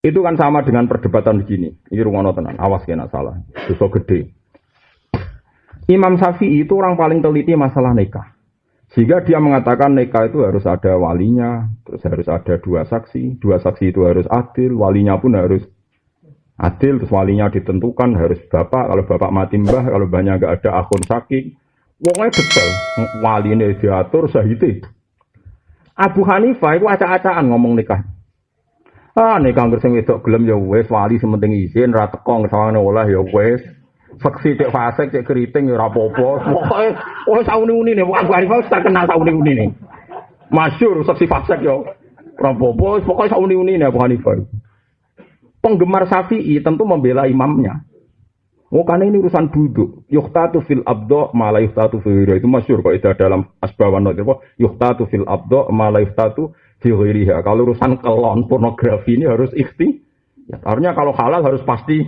Itu kan sama dengan perdebatan begini. Ini rungono tenan, awas kena salah. Dosa gede. Imam Syafi'i itu orang paling teliti masalah nikah. Sehingga dia mengatakan nikah itu harus ada walinya, terus harus ada dua saksi, dua saksi itu harus adil, walinya pun harus adil, terus walinya ditentukan harus bapak, kalau bapak mati mbah, kalau banyak nggak ada akun saking, wongnya detail, wali ini diatur sahiti. Abu Hanifah itu acak-acakan ngomong nikah. Ah nikah nggak sing wedok gelem ya wes wali sementing izin, ra teko ngesawangane oleh ya wes. Seksi cek fasik cek keriting ya apa-apa. Pokoke oh sauni-uni ne Abu Hanifah wis terkenal sauni-uni ne. Masyhur seksi fasik ya. Ora apa-apa, pokoke sauni-uni ne Abu. Penggemar Syafi'i tentu membela imamnya. Oh karena ini urusan duduk. Yuhtatu fil abdo malah yuhtatu fil Itu masyur kok itu dalam asbawan? Yuhtatu fil abdo malah yuhtatu fil Kalau urusan kelon pornografi ini harus ikhti. Ya, harusnya kalau halal harus pasti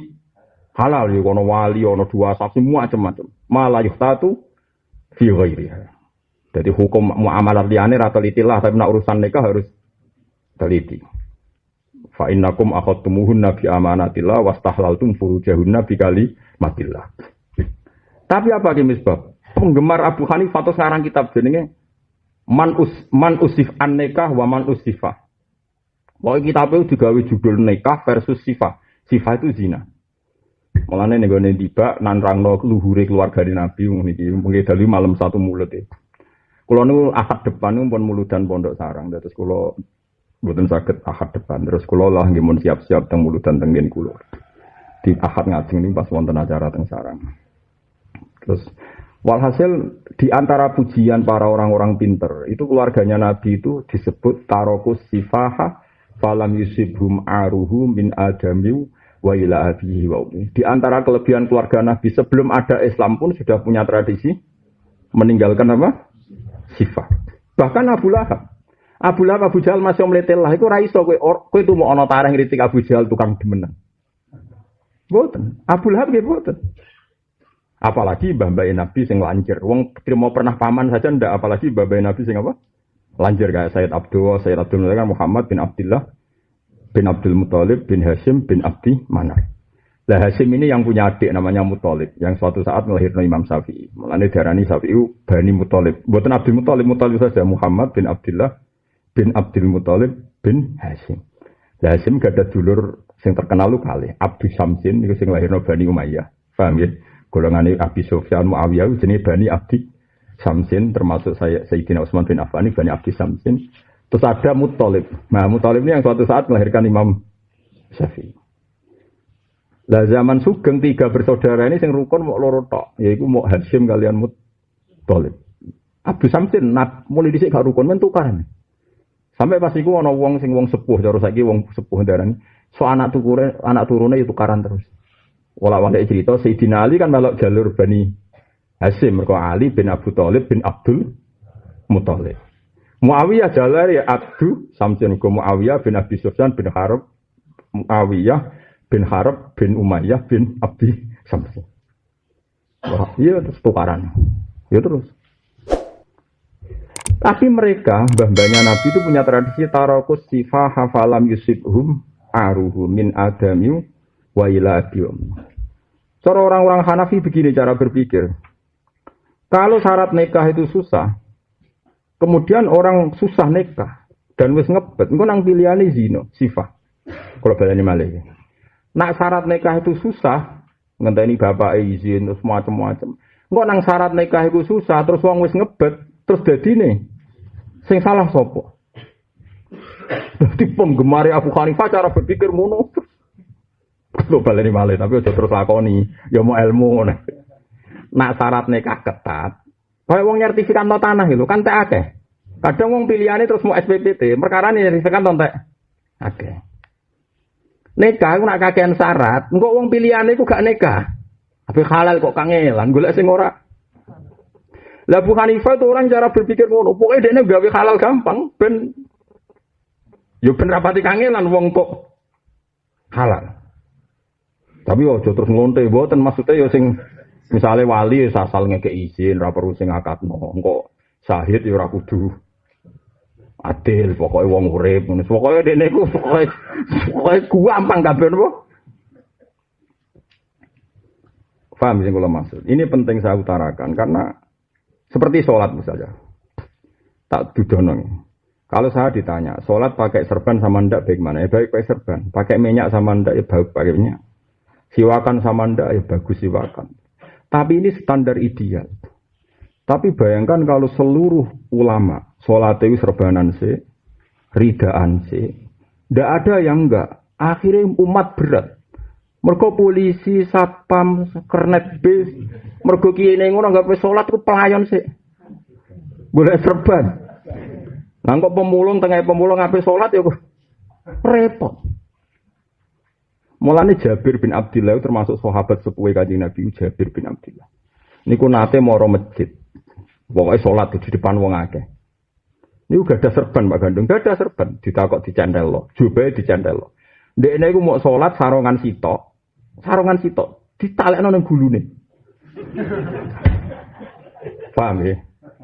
halal ya kono wali ono dua saksi macam-macam. Malah yuhtatu fil Jadi hukum muamalah liane rata litilah tapi nak urusan nikah harus teliti. Fa innakum akhadtumuhunna bi amanatillah wastahlaltum furujahunna bi kali matillah. Tapi apa ki misbab? Penggemar Abu Hanifah atau sekarang kitab jenenge Man us man usif an nikah wa man usifa. Pokoknya kitab itu digawe judul nikah versus sifah. Sifah itu zina. Mulane nego nih tiba nan rangno luhure keluarga di Nabi niki mungkin dari malam satu mulut itu. Kalau nu akad depan nu pun muludan pondok sarang. Terus kalau Bukan sakit ahad depan. Terus kulo lah ngimun siap-siap teng dan tenggen kulo. Di ahad ngajeng ini pas wonten acara teng sarang. Terus walhasil di antara pujian para orang-orang pinter itu keluarganya Nabi itu disebut tarokus sifaha falam yusibhum aruhu min adamiu wa ila wa. Di antara kelebihan keluarga Nabi sebelum ada Islam pun sudah punya tradisi meninggalkan apa? Sifat. Bahkan Abu Lahab Abu Lahab Abu Jahal masih meletel lah iku ra iso kowe kowe itu mau ana tareh ngritik Abu Jahal tukang demenan. Boten. Abu Lahab nggih boten. Apalagi mbah-mbah Nabi sing lanjir. Wong mau pernah paman saja ndak apalagi mbah Nabi sing apa? Lanjir kayak Sayyid Abdul, Sayyid Abdul kan Muhammad bin Abdullah bin Abdul Muthalib bin Hashim bin Abdi Manar. Lah Hashim ini yang punya adik namanya Muthalib yang suatu saat melahirkan Imam Syafi'i. Mulane darani Syafi'i Bani Muthalib. Buatan Abdul Muthalib, Muthalib saja Muhammad bin Abdullah bin Abdul Muthalib bin Hashim. Lah Hashim gak ada dulur sing terkenal lu kali. Abdul Samsin itu sing lahirno Bani Umayyah. Paham ya? Golongan Abi Sufyan Muawiyah jenis Bani Abdi Samsin termasuk saya Sayyidina Utsman bin Affan Bani Abdi Samsin. Terus ada Muthalib. Nah, Muthalib ini yang suatu saat melahirkan Imam Syafi'i. Lah zaman Sugeng tiga bersaudara ini sing rukun mau loro tok, yaitu mau Hashim kalian Muthalib. Abdul Samsin nak mulai dhisik gak rukun men tukaran. Sampai pas iku ana wong sing wong sepuh cara saiki wong sepuh darani. So anak tukure itu tukaran terus. Wala wala cerita Sayyidina Ali kan melok jalur Bani Hasim mergo Ali bin Abu Thalib bin Abdul Muthalib. Muawiyah jalur ya Abdu Samsin go Muawiyah bin Abi Sufyan bin Harb Muawiyah bin Harb bin Umayyah bin Abdi Samsin. Wah, iya terus tukaran. Ya terus. Tapi mereka, mbah-mbahnya Nabi itu punya tradisi tarokus sifah hafalam yusibhum aruhu min adamiu wa ila Cara orang-orang Hanafi begini cara berpikir. Kalau syarat nikah itu susah, kemudian orang susah nikah dan wis ngebet, engko nang pilihane zina, sifah. Kalau balani malih. Nak syarat nikah itu susah, ngenteni bapak izin terus macam-macam. Engko nang syarat nikah itu susah terus wong wis ngebet, terus dadine Sing salah sopo. Jadi penggemar Abu Hanifah cara berpikir ngono. Lo baleni malih tapi udah terus lakoni. Ya mau ilmu ngono. Nak syarat nikah ketat. Kayak wong nyertifikat no tanah itu kan tak akeh. Kadang wong pilihannya terus mau SPPT, perkara ini nyertifikat no tak akeh. Nikah aku nak kakean syarat, engkau wong pilihannya aku gak nikah. Tapi halal kok kangelan, gue sing ora lah Abu Hanifah itu orang cara berpikir ngono. Pokoknya dia gawe halal gampang. Ben, yo ben rapati kangelan wong kok halal. Tapi ojo terus ngonte, buatan maksudnya yo sing misalnya wali asal ngeke izin, ra perlu sing akad. Engko sahid yo ra kudu Adil, pokoknya wong urip, ngono. Pokoke dene iku pokoke pokoke gampang kabeh napa? Paham sing kula maksud. Ini penting saya utarakan karena seperti sholat misalnya. Tak dudono. Kalau saya ditanya, sholat pakai serban sama ndak bagaimana? Ya baik pakai serban. Pakai minyak sama ndak ya baik pakai minyak. Siwakan sama ndak ya bagus siwakan. Tapi ini standar ideal. Tapi bayangkan kalau seluruh ulama sholat itu serbanan sih, ridaan sih, ndak ada yang enggak. Akhirnya umat berat. Mergo polisi, satpam, kernet bis, mergo kene ngono enggak pe salat ku pelayan sih. Boleh serban. Lah kok pemulung tengah pemulung ngape salat ya repot. Mulane Jabir bin Abdullah termasuk sahabat sepuhe Kanjeng Nabi Jabir bin Abdullah. Niku nate moro masjid. Pokoke salat di depan wong akeh. Ini gak ada serban Pak Gandung, gak ada serban. Ditakok dicendel lo, jubai dicendel lo. Dek ini mau sholat sarongan sitok, Sarongan sitok ditalekno nang gulune. Paham ya?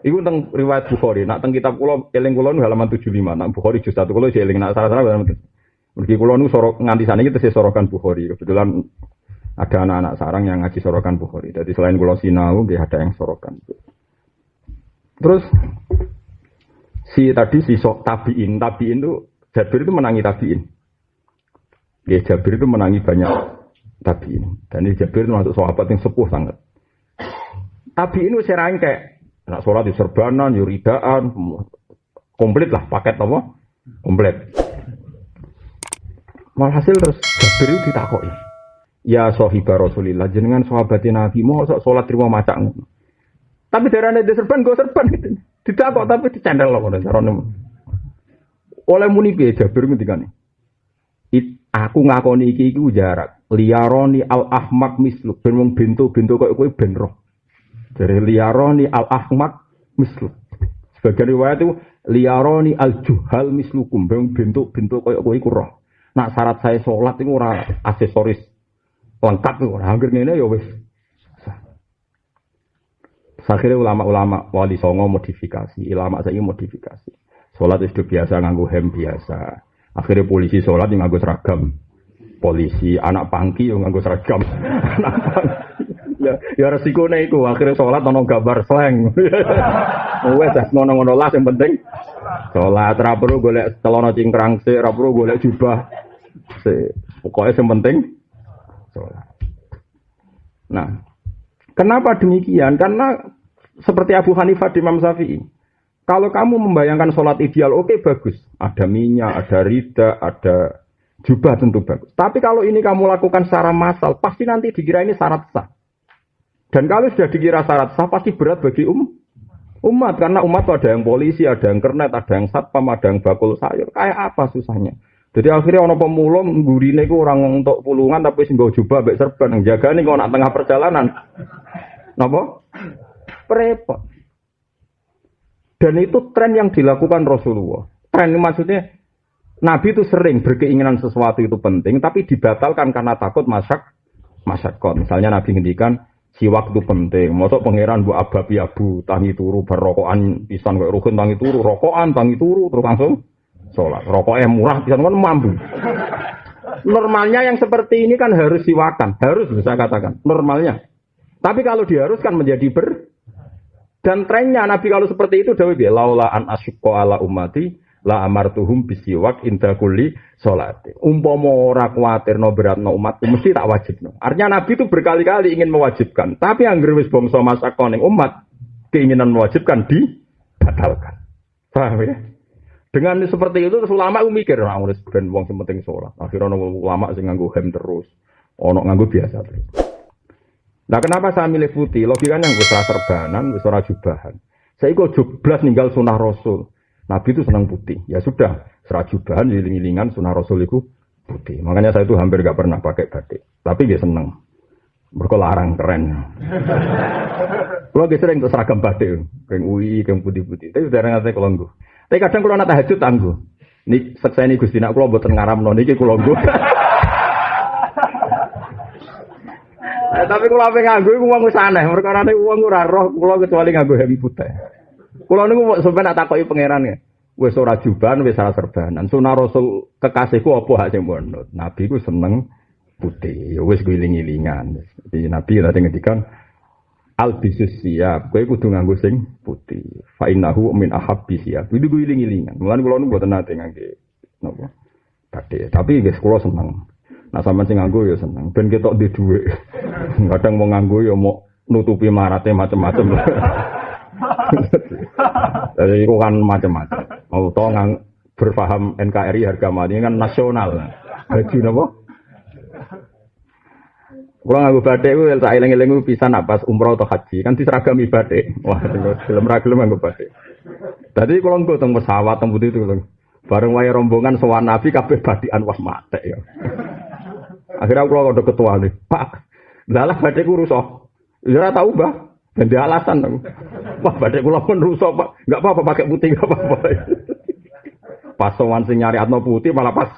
Iku tentang riwayat Bukhari. Nak tentang kitab kula eling kula halaman 75. Nak Bukhari juz 1 kula eling nak salah-salah halaman Mergi kula nu sorok nganti sana kita sorokan Bukhari. Kebetulan ada anak-anak sarang yang ngaji sorokan Bukhari. Jadi selain kula sinau, dia ada yang sorokan. Terus si tadi si sok tabiin, tabiin itu Jabir itu menangi tabiin. Ya Jabir itu menangi banyak Tabi ini. Dan ini Jabir itu masuk sahabat yang sepuh sangat. Tabi ini saya rangkai. Nak sholat di serbanan, yuridaan, komplit lah paket apa? Komplit. Walhasil terus Jabir ditakoki. Ya sahibah Rasulillah, jenengan sahabatin Nabi, mau sholat terima macam Tapi darahnya di serban, gue serban gitu. Ditakok tapi dicandel loh, caranya. Oleh muni piye Jabir ngendikane. Aku ngakoni iki iku jarak. Liaroni al ahmak misluk. Ben wong bento-bento koyo kowe ben roh. Dari liaroni al ahmak misluk. Sebagian riwayat itu liaroni al juhal mislukum. Ben bento-bento koyo kowe iku. Nak syarat saya sholat itu ora aksesoris lengkap itu ora. Hampir ngene ya wis. Akhirnya ulama-ulama wali songo modifikasi, ulama saya modifikasi. Sholat itu biasa nganggu hem biasa. Akhirnya polisi sholat yang nganggo seragam. Polisi, anak pangki yang nganggo seragam. anak pangki. Ya, ya resiko itu. Akhirnya sholat nono gambar slang. Wes, ngono-ngono lah yang penting. Sholat, rapuru golek telono cingkrang sih, rapuru golek jubah. Si, pokoknya yang penting sholat. Nah, kenapa demikian? Karena seperti Abu Hanifah di Imam Syafi'i. Kalau kamu membayangkan sholat ideal, oke okay, bagus. Ada minyak, ada rida, ada jubah tentu bagus. Tapi kalau ini kamu lakukan secara massal, pasti nanti dikira ini syarat sah. Dan kalau sudah dikira syarat sah, pasti berat bagi um, umat. Karena umat ada yang polisi, ada yang kernet, ada yang satpam, ada yang bakul sayur. Kayak apa susahnya? Jadi akhirnya orang pemulung gurine itu orang untuk pulungan tapi sing jubah mbek serban yang jaga nih kalau tengah perjalanan. Napa? Repot. Dan itu tren yang dilakukan Rasulullah. Tren maksudnya Nabi itu sering berkeinginan sesuatu itu penting, tapi dibatalkan karena takut masak masyakot. Misalnya Nabi ngendikan si waktu penting. Masuk pangeran bu ababi abu tangi turu berrokokan pisan kayak rukun tangi turu rokokan tangi turu terus langsung sholat. Rokoknya murah pisan kan mampu. Normalnya yang seperti ini kan harus siwakan, harus bisa katakan normalnya. Tapi kalau diharuskan menjadi ber dan trennya Nabi kalau seperti itu Dawi bilang laula an asyqa ala ummati la amartuhum bisiwak inda kulli salati. Umpama ora berat no umatku mesti tak wajib no. Artinya Nabi itu berkali-kali ingin mewajibkan, tapi angger wis bangsa koning umat keinginan mewajibkan dibatalkan. Paham ya? Dengan seperti itu terus ulama mikir, nah, wis ben wong sing penting salat. Akhirnya ulama sing nganggo hem terus, ono nganggo biasa terus. Nah kenapa saya milih putih? Logikanya gue serah serbanan, gue serah jubahan. Saya ikut jublas ninggal sunnah Rasul. Nabi itu senang putih. Ya sudah, serah jubahan, giling-gilingan sunnah Rasul itu putih. Makanya saya itu hampir gak pernah pakai batik. Tapi dia seneng. Berkelarang keren. Kalau sering untuk seragam batik, kayak UI, kayak putih-putih. Tapi sudah ngerti kalau gue. Tapi kadang kalau nata hajut tangguh. Ini seksa ini gusti nak kalau buat ngaram non kalau gue. Eh, tapi kalau apa nganggo iku wong wis aneh, mergo ana wong ora roh kula kecuali nganggo helm putih. Kula niku sampeyan tak takoki pangeran ya. wis ora jubahan wis ora serbanan. Sunah Rasul kekasihku apa hak sing. Nabi ku seneng putih. Ya wis giling-gilingan. Jadi Nabi tadi ngendikan al siap. Kowe kudu nganggo sing putih. Fa innahu min ahabbi siap. Kudu giling-gilingan. Mulane kula nu mboten nate ngangge napa? Batik. Tapi guys kula seneng. Nah sama sing nganggo ya seneng. Ben ketok di dhuwit. Kadang mau nganggo ya mau nutupi marate macam-macam. Jadi itu kan macam-macam. Mau tau ngang berpaham NKRI harga mati kan nasional. Haji napa? Kalau nganggo batik itu tak eling-eling pisan apa umroh atau haji kan diseragami batik. Wah, film ragil nganggo batik. Tadi kalau nggak teng pesawat putih itu bareng waya rombongan sowan nabi kabeh batikan wah mate ya. Akhirnya aku kalau ketua nih, Pak, lalah batikku rusak. Ya tahu bah, dan alasan aku. Wah, batik kula pun rusak, Pak. Enggak apa-apa pakai putih enggak apa-apa. pas sowan sing nyari atno putih malah pas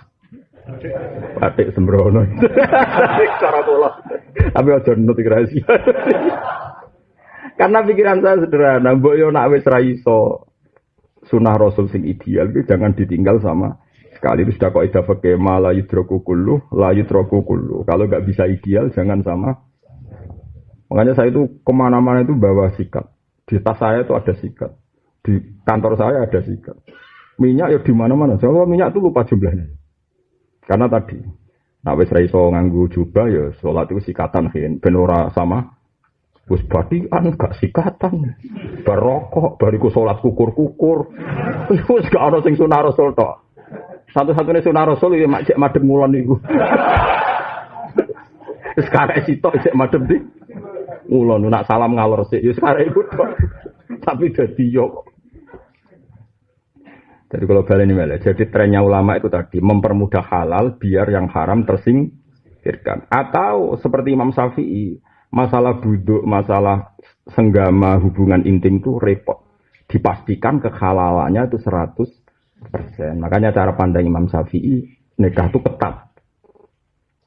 batik sembrono. Cara kula. Tapi aja nut rahasia. Karena pikiran saya sederhana, mbok yo nak wis ra iso sunah rasul sing ideal itu jangan ditinggal sama sekali. Itu sudah kok ida fakih la yudroku kullu la yudroku kullu. Kalau nggak bisa ideal jangan sama. Makanya saya itu ke mana-mana itu bawa sikat. Di tas saya itu ada sikat. Di kantor saya ada sikat. Minyak ya di mana-mana. Soalnya minyak itu lupa jumlahnya. Karena tadi nah wis raiso nganggu jubah ya sholat itu sikatan kan benora sama Wis batikan gak sikatan. Barokok bariku salat kukur-kukur. Wis gak ana sing sunah rasul tok. Satu-satunya sunah rasul ya mak cek madem ngulon niku. Wis karek sitok cek madem di ngulon nak salam ngalor sik ya karek iku. Tapi dadi yo jadi kalau balik ini malah, jadi trennya ulama itu tadi mempermudah halal biar yang haram tersingkirkan. Atau seperti Imam Syafi'i, masalah buduk, masalah senggama hubungan intim itu repot. Dipastikan kehalalannya itu 100%. Makanya cara pandang Imam Syafi'i, nikah itu ketat.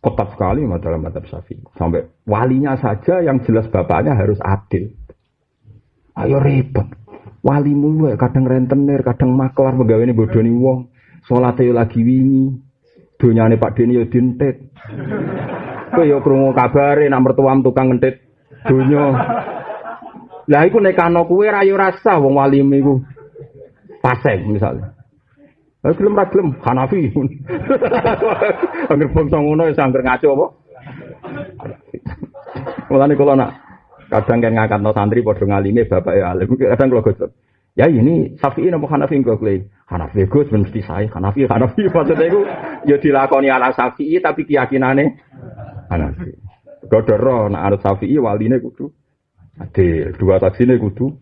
Ketat sekali dalam madhab Syafi'i. Sampai walinya saja yang jelas bapaknya harus adil. Ayo repot. Walimu ya kadang rentenir, kadang maklar, pegawai nih wong. Sholatnya lagi wingi. Dunyane Pak Deni ya dintet. Kowe ya krungu kabare nak mertuam tukang ngentit donya. Lah iku nek ana kuwe ra yo rasa wong walim iku. Paseng misalnya. Lah gelem ra Hanafi. Angger bangsa ngono wis angger ngaco apa? Mulane kula nak kadang kan ngangkat santri padha ngalime bapak ya alim. Kadang kula gosok. Ya ini Syafi'i napa Hanafi kok kowe? Hanafi Gus mesti saya. Hanafi Hanafi maksudnya iku ya dilakoni ala Syafi'i tapi keyakinane Hanafi. Godoro nak arep Syafi'i waline kudu adil, dua saksine kudu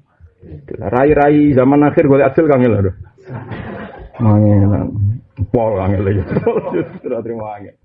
rai-rai zaman akhir golek adil kang lho. Mangenan. Pol kang lho. Terima kasih.